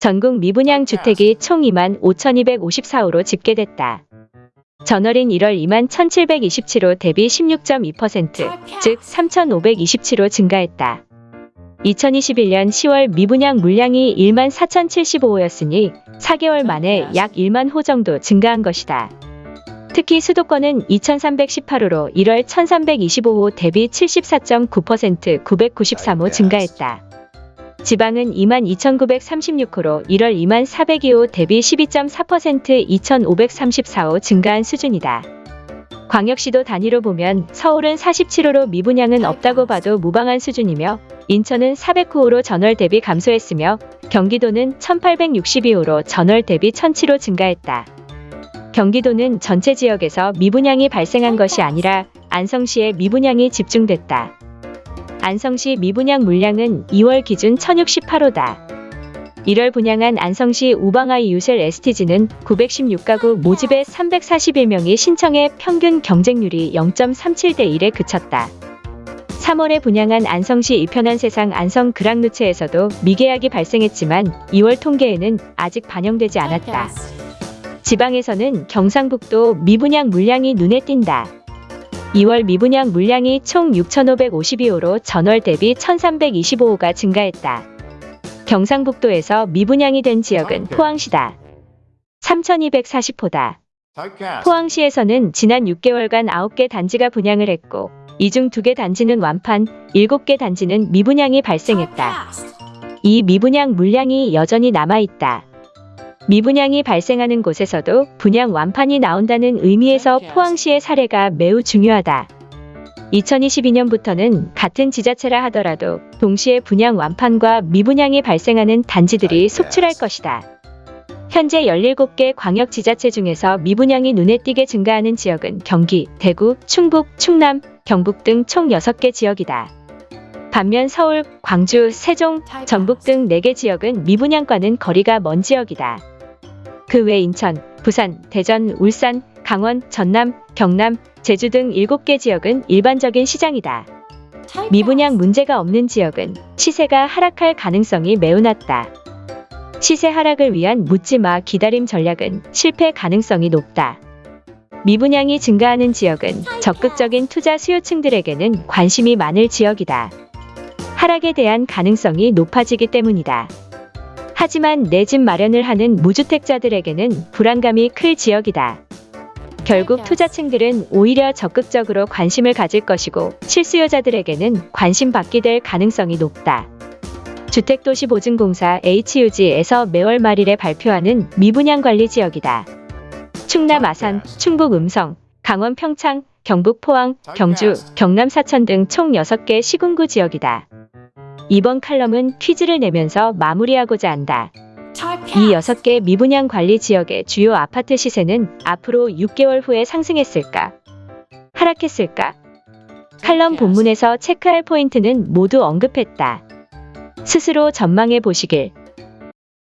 전국 미분양 주택이 총 2만 5,254호로 집계됐다. 전월인 1월 2만 1,727호 대비 16.2%, 즉 3,527호 증가했다. 2021년 10월 미분양 물량이 1만 4,075호였으니 4개월 만에 약 1만 호 정도 증가한 것이다. 특히 수도권은 2,318호로 1월 1,325호 대비 74.9% 993호 증가했다. 지방은 22,936호로 1월 2만 402호 대비 12.4% 2,534호 증가한 수준이다. 광역시도 단위로 보면 서울은 47호로 미분양은 없다고 봐도 무방한 수준이며 인천은 409호로 전월 대비 감소했으며 경기도는 1862호로 전월 대비 1007호 증가했다. 경기도는 전체 지역에서 미분양이 발생한 것이 아니라 안성시에 미분양이 집중됐다. 안성시 미분양 물량은 2월 기준 1068호다. 1월 분양한 안성시 우방아이 유셀 STG는 916가구 모집에 341명이 신청해 평균 경쟁률이 0.37대 1에 그쳤다. 3월에 분양한 안성시 이편한 세상 안성 그랑누체에서도 미계약이 발생했지만 2월 통계에는 아직 반영되지 않았다. 지방에서는 경상북도 미분양 물량이 눈에 띈다. 2월 미분양 물량이 총 6,552호로 전월 대비 1,325호가 증가했다. 경상북도에서 미분양이 된 지역은 포항시다. 3,240호다. 포항시에서는 지난 6개월간 9개 단지가 분양을 했고 이 중 2개 단지는 완판, 7개 단지는 미분양이 발생했다. 이 미분양 물량이 여전히 남아있다. 미분양이 발생하는 곳에서도 분양 완판이 나온다는 의미에서 포항시의 사례가 매우 중요하다. 2022년부터는 같은 지자체라 하더라도 동시에 분양 완판과 미분양이 발생하는 단지들이 속출할 것이다. 현재 17개 광역지자체 중에서 미분양이 눈에 띄게 증가하는 지역은 경기, 대구, 충북, 충남, 경북 등 총 6개 지역이다. 반면 서울, 광주, 세종, 전북 등 4개 지역은 미분양과는 거리가 먼 지역이다. 그 외 인천, 부산, 대전, 울산, 강원, 전남, 경남, 제주 등 7개 지역은 일반적인 시장이다. 미분양 문제가 없는 지역은 시세가 하락할 가능성이 매우 낮다. 시세 하락을 위한 묻지마 기다림 전략은 실패 가능성이 높다. 미분양이 증가하는 지역은 적극적인 투자 수요층들에게는 관심이 많을 지역이다. 하락에 대한 가능성이 높아지기 때문이다. 하지만 내 집 마련을 하는 무주택자들에게는 불안감이 클 지역이다. 결국 투자층들은 오히려 적극적으로 관심을 가질 것이고 실수요자들에게는 관심 받게 될 가능성이 높다. 주택도시보증공사 HUG에서 매월 말일에 발표하는 미분양 관리 지역이다. 충남 아산, 충북 음성, 강원 평창, 경북 포항, 경주, 경남 사천 등 총 6개 시군구 지역이다. 이번 칼럼은 퀴즈를 내면서 마무리하고자 한다. 이 6개 미분양 관리 지역의 주요 아파트 시세는 앞으로 6개월 후에 상승했을까? 하락했을까? 칼럼 본문에서 체크할 포인트는 모두 언급했다. 스스로 전망해 보시길